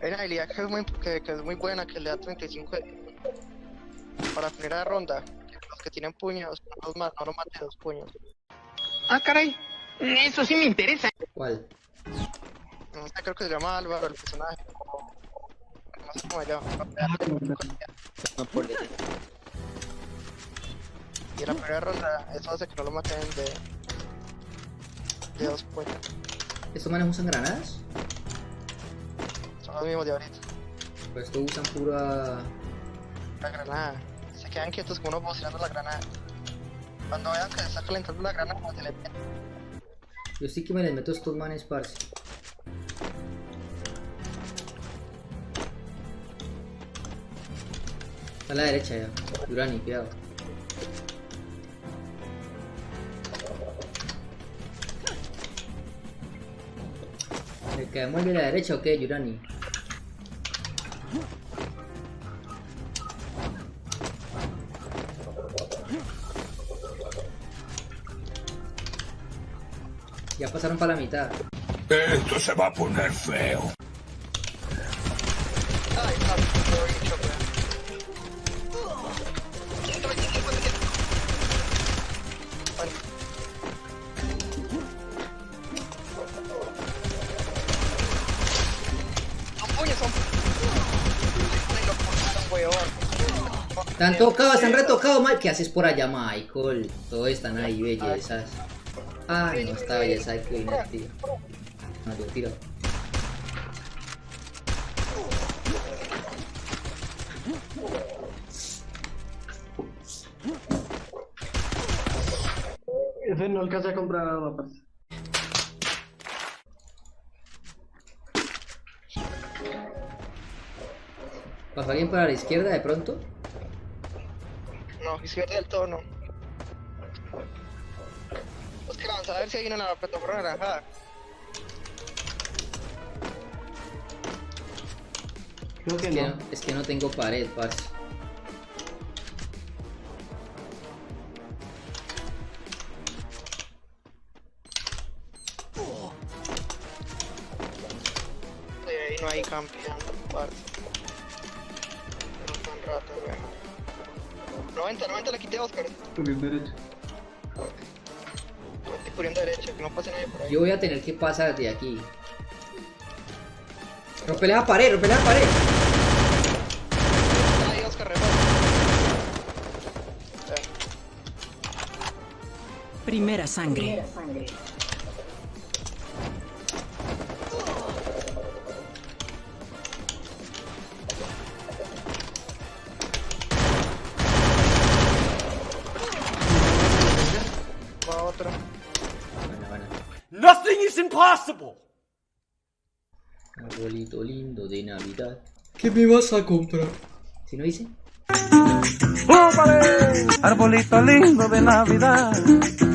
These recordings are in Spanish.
Hay una habilidad que es muy, que, que es muy buena, que le da 35 de- para primera ronda. Los que tienen puños, no los, no los mate dos puños. Ah, caray. Eso sí me interesa. ¿Cuál? No sé, creo que se llama Álvaro el personaje. No sé cómo se llama. No por eso. Y en la primera ronda, eso hace que no lo maten de, de dos puños. ¿Estos manes usan granadas? Son los mismos de ahorita. Pues estos usan pura... La granada. Se quedan quietos como uno boceando la granada. Cuando vean que se está calentando la granada, se le meten. Yo sí que me les meto estos manes, parce. A la derecha ya. Durani, cuidado. ¿Le caemos de la derecha o qué, Yurani? Ya pasaron para la mitad. Esto se va a poner feo. Ay, Están tocados, están retocados, Mike. ¿Qué haces por allá, Michael? Todos están ahí, bellezas. Ah, no, esta belleza hay que tío. No, yo tiro. Ese no alcancé a comprar nada, parce. ¿Pasó alguien para la izquierda de pronto? No, izquierda del todo no. Pues que vamos a ver si hay una en la plataforma naranjada. Creo que Es que no. no, es que no tengo pared, parce. No hay campeando, parce. Rato, weón. 90, 90 la quité a Oscar. Por el derecho. Estoy cubriendo derecho, que no pase nadie por ahí. Yo voy a tener que pasar de aquí. Rompele la pared, rompele la pared. Ahí Oscar rebota. Eh, Primera sangre. Impossible. Arbolito lindo de Navidad. ¿Qué me vas a comprar? ¿Si no dice? Arbolito lindo de Navidad,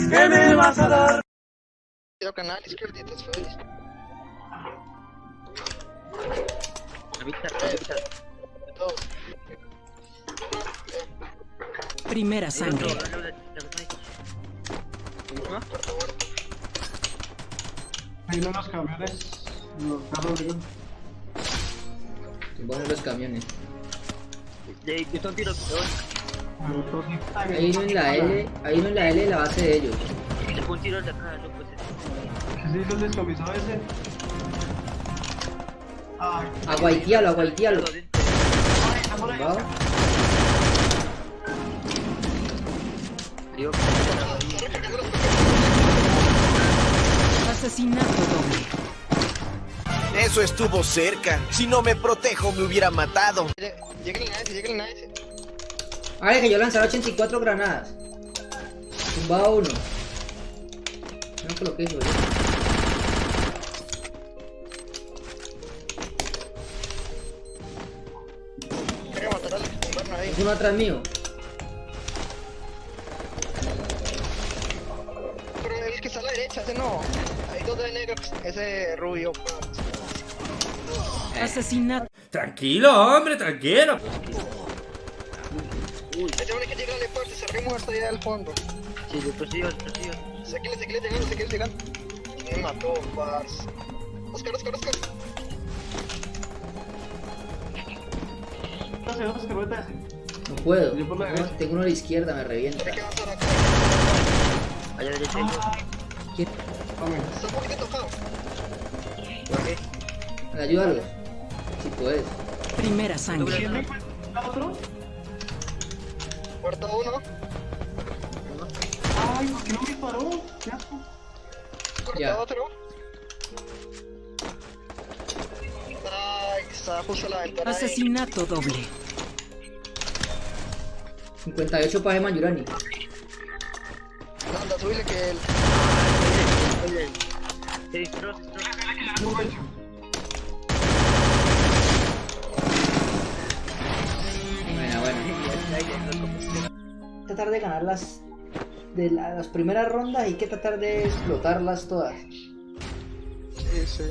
¿qué me vas a dar? Tiro canal, izquierditas, feliz. Primera sangre. Hay uno en los camiones. Los carros, digo. Tumbaron los camiones. De- Yo son tiros de A los dos sí. Hay uno en la L, hay uno en la L de la base de ellos. Un tiro de acá, no pues. ¿Qué se hizo el descamisado ese? Aguaitialo, aguaitialo. ¿Tumbado? Digo, Asesinato doble. Eso estuvo cerca. Si no me protejo, me hubiera matado. Llega el nice, llega el nice. Ahora que yo lanzara 84 granadas. Tumbado uno. No coloqué eso. Es uno atrás mío. Está a la derecha, ese no. Hay dos de negros, ese rubio. Asesinato. Tranquilo, hombre, tranquilo. Ese hombre que llega de parte, se muerto allá del fondo. sí, yo. Sé que le, sé que le llegando, sé que le llegando. Me mató, paz. Oscar, Oscar, Oscar. Rótese, Oscar, rótese. No puedo. Yo No, tengo uno a la izquierda, me revienta. Hay que avanzar acá. Allá derecha hay dos. Tome. Está un poquito tocado. ¿Por qué? ¿Me ayudarlo? Si puedes. Primera sangre. ¿Quién otro? Uno. Ay, ¿por qué no me disparó? ¿Qué asco? Ya. otro. Ay, está justo la ventana ahí. Asesinato doble. 58 para Mayurani. Anda, subile que el... Oye, se disparó, se disparó. Buena, buena. Tratar de ganar las, de la- las primeras rondas hay que tratar de explotarlas todas. Sí, sí.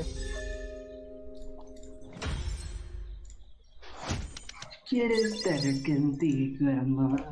Quieres estar contigo, amor.